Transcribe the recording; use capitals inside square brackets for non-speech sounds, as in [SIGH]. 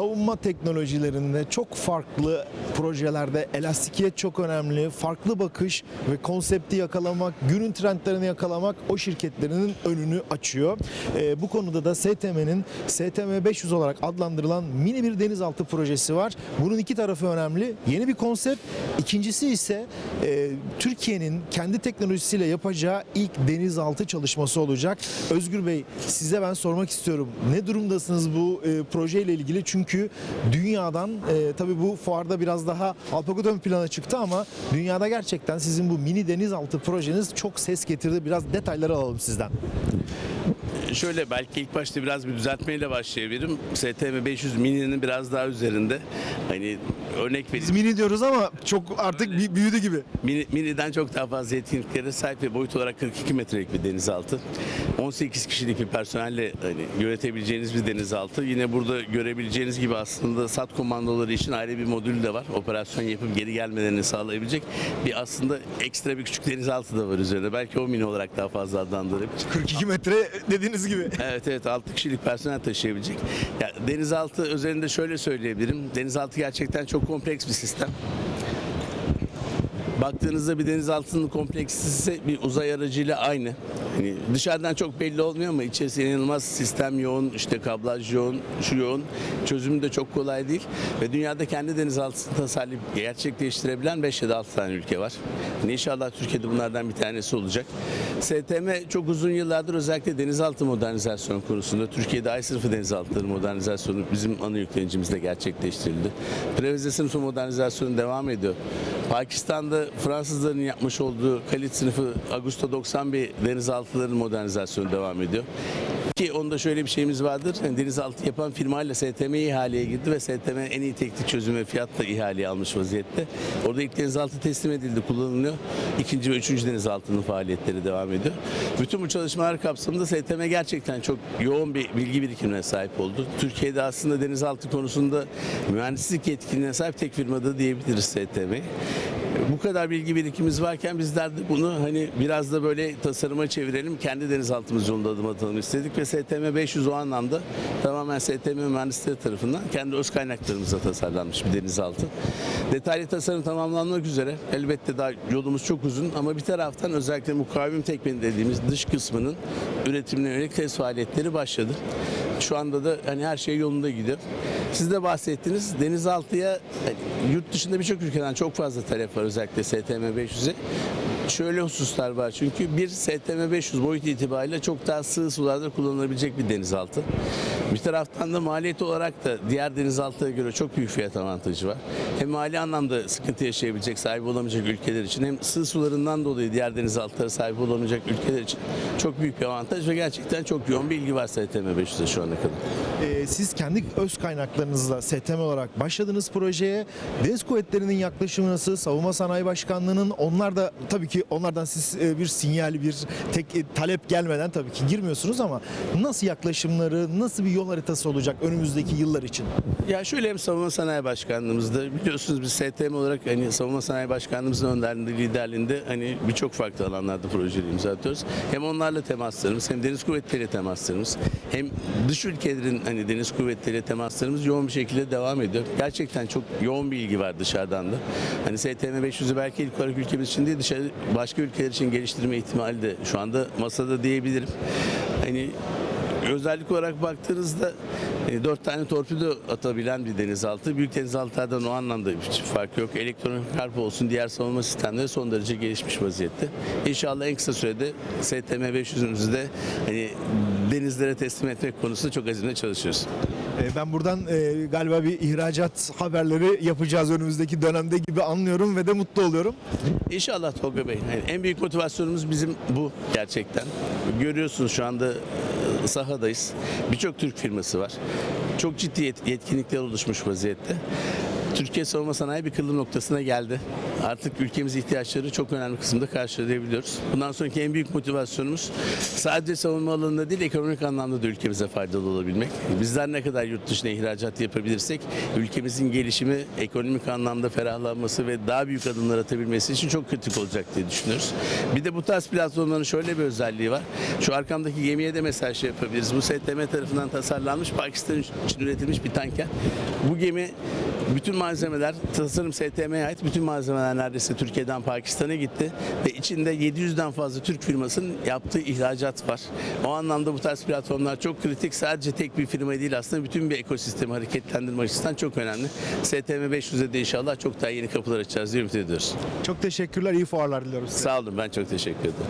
savunma teknolojilerinde çok farklı projelerde elastikiyet çok önemli. Farklı bakış ve konsepti yakalamak, günün trendlerini yakalamak o şirketlerinin önünü açıyor. Ee, bu konuda da STM'nin STM 500 olarak adlandırılan mini bir denizaltı projesi var. Bunun iki tarafı önemli. Yeni bir konsept. İkincisi ise e, Türkiye'nin kendi teknolojisiyle yapacağı ilk denizaltı çalışması olacak. Özgür Bey size ben sormak istiyorum. Ne durumdasınız bu e, projeyle ilgili? Çünkü dünyadan e, tabii bu fuarda biraz daha Alpagut ön plana çıktı ama dünyada gerçekten sizin bu mini denizaltı projeniz çok ses getirdi. Biraz detayları alalım sizden. Şöyle belki ilk başta biraz bir düzeltmeyle başlayabilirim. STM 500 mini'nin biraz daha üzerinde. Hani örnek Biz vereyim. mini diyoruz ama çok artık Öyle. büyüdü gibi. Mini, mini'den çok daha fazla yetkinliklere sahip ve boyut olarak 42 metrelik bir denizaltı. 18 kişilik bir personelle hani yönetebileceğiniz bir denizaltı. Yine burada görebileceğiniz gibi aslında SAT komandoları için ayrı bir modül de var. Operasyon yapıp geri gelmelerini sağlayabilecek bir aslında ekstra bir küçük denizaltı da var üzerinde. Belki o mini olarak daha fazla adlandırabilir. 42 metre dediğiniz gibi. [LAUGHS] Evet evet 6 kişilik personel taşıyabilecek. Ya, denizaltı özelinde şöyle söyleyebilirim. Denizaltı gerçekten çok kompleks bir sistem. Baktığınızda bir denizaltının kompleksisi bir uzay aracıyla aynı. Hani dışarıdan çok belli olmuyor ama içerisi inanılmaz sistem yoğun, işte kablaj yoğun, şu yoğun. Çözümü de çok kolay değil. Ve dünyada kendi denizaltısını tasarlayıp gerçekleştirebilen 5 ya da 6 tane ülke var. Hani inşallah Türkiye'de bunlardan bir tanesi olacak. STM çok uzun yıllardır özellikle denizaltı modernizasyon konusunda Türkiye'de ay sınıfı denizaltıları modernizasyonu bizim ana yüklenicimizde gerçekleştirildi. Preveze sınıfı modernizasyonu devam ediyor. Pakistan'da Fransızların yapmış olduğu kalit sınıfı Augusta 91 denizaltıların modernizasyonu devam ediyor. Ki onda şöyle bir şeyimiz vardır. Yani denizaltı yapan firmayla STM ihaleye girdi ve STM en iyi teknik çözüm ve fiyatla ihaleye almış vaziyette. Orada ilk denizaltı teslim edildi, kullanılıyor. İkinci ve üçüncü denizaltının faaliyetleri devam ediyor. Bütün bu çalışmalar kapsamında STM gerçekten çok yoğun bir bilgi birikimine sahip oldu. Türkiye'de aslında denizaltı konusunda mühendislik yetkinliğine sahip tek firmada diyebiliriz STM'yi bu kadar bilgi birikimimiz varken bizler de bunu hani biraz da böyle tasarıma çevirelim. Kendi denizaltımız yolunda adım atalım istedik ve STM 500 o anlamda tamamen STM mühendisleri tarafından kendi öz kaynaklarımızla tasarlanmış bir denizaltı. Detaylı tasarım tamamlanmak üzere. Elbette daha yolumuz çok uzun ama bir taraftan özellikle mukavim tekmeni dediğimiz dış kısmının üretimine yönelik test faaliyetleri başladı. Şu anda da hani her şey yolunda gidiyor. Siz de bahsettiniz. Denizaltıya hani yurt dışında birçok ülkeden çok fazla talep var özellikle STM 500'e. Şöyle hususlar var çünkü bir STM 500 boyut itibariyle çok daha sığ sularda kullanılabilecek bir denizaltı. Bir taraftan da maliyet olarak da diğer denizaltılara göre çok büyük fiyat avantajı var. Hem mali anlamda sıkıntı yaşayabilecek, sahibi olamayacak ülkeler için hem sığ sularından dolayı diğer denizaltılara sahip olamayacak ülkeler için çok büyük bir avantaj ve gerçekten çok yoğun bir ilgi var STM 500'e şu ana kadar. Ee, siz kendi öz kaynaklarınızla STM olarak başladınız projeye. Deniz Kuvvetleri'nin yaklaşımı nasıl? Savunma Sanayi Başkanlığı'nın onlar da tabii ki onlardan siz e, bir sinyal, bir tek e, talep gelmeden tabii ki girmiyorsunuz ama nasıl yaklaşımları, nasıl bir yol haritası olacak önümüzdeki yıllar için? Ya şöyle hem Savunma Sanayi Başkanlığımızda biliyorsunuz biz STM olarak hani Savunma Sanayi Başkanlığımızın önderliğinde, liderliğinde hani birçok farklı alanlarda projeleri imza atıyoruz. Hem onlarla temaslarımız hem Deniz Kuvvetleri temaslarımız hem dış ülkelerin hani Deniz Kuvvetleri temaslarımız yoğun bir şekilde devam ediyor. Gerçekten çok yoğun bir ilgi var dışarıdan da. Hani STM 500'ü belki ilk olarak ülkemiz için değil dışarı başka ülkeler için geliştirme ihtimali de şu anda masada diyebilirim. Hani özellik olarak baktığınızda e, dört tane torpido atabilen bir denizaltı. Büyük denizaltılardan o anlamda hiç fark yok. Elektronik harp olsun diğer savunma sistemleri son derece gelişmiş vaziyette. İnşallah en kısa sürede STM 500'ümüzü de hani denizlere teslim etmek konusunda çok azimle çalışıyoruz. Ee, Ben buradan e, galiba bir ihracat haberleri yapacağız önümüzdeki dönemde gibi anlıyorum ve de mutlu oluyorum. İnşallah Tolga Bey. Yani en büyük motivasyonumuz bizim bu gerçekten. Görüyorsunuz şu anda e, sahadayız. Birçok Türk firması var. Çok ciddi yet- yetkinlikler oluşmuş vaziyette. Türkiye savunma sanayi bir kırılım noktasına geldi. Artık ülkemiz ihtiyaçları çok önemli kısımda karşılayabiliyoruz. Bundan sonraki en büyük motivasyonumuz sadece savunma alanında değil ekonomik anlamda da ülkemize faydalı olabilmek. Bizler ne kadar yurt dışına ihracat yapabilirsek ülkemizin gelişimi, ekonomik anlamda ferahlanması ve daha büyük adımlar atabilmesi için çok kritik olacak diye düşünüyoruz. Bir de bu tarz platformların şöyle bir özelliği var. Şu arkamdaki gemiye de mesela yapabiliriz. Bu STM tarafından tasarlanmış Pakistan için üretilmiş bir tanker. Bu gemi bütün malzemeler tasarım STM'ye ait bütün malzemeler neredeyse Türkiye'den Pakistan'a gitti ve içinde 700'den fazla Türk firmasının yaptığı ihracat var. O anlamda bu tarz platformlar çok kritik. Sadece tek bir firma değil aslında bütün bir ekosistemi hareketlendirme açısından çok önemli. STM 500'e de inşallah çok daha yeni kapılar açacağız diye ümit ediyoruz. Çok teşekkürler, iyi fuarlar diliyoruz size. Sağ olun ben çok teşekkür ederim.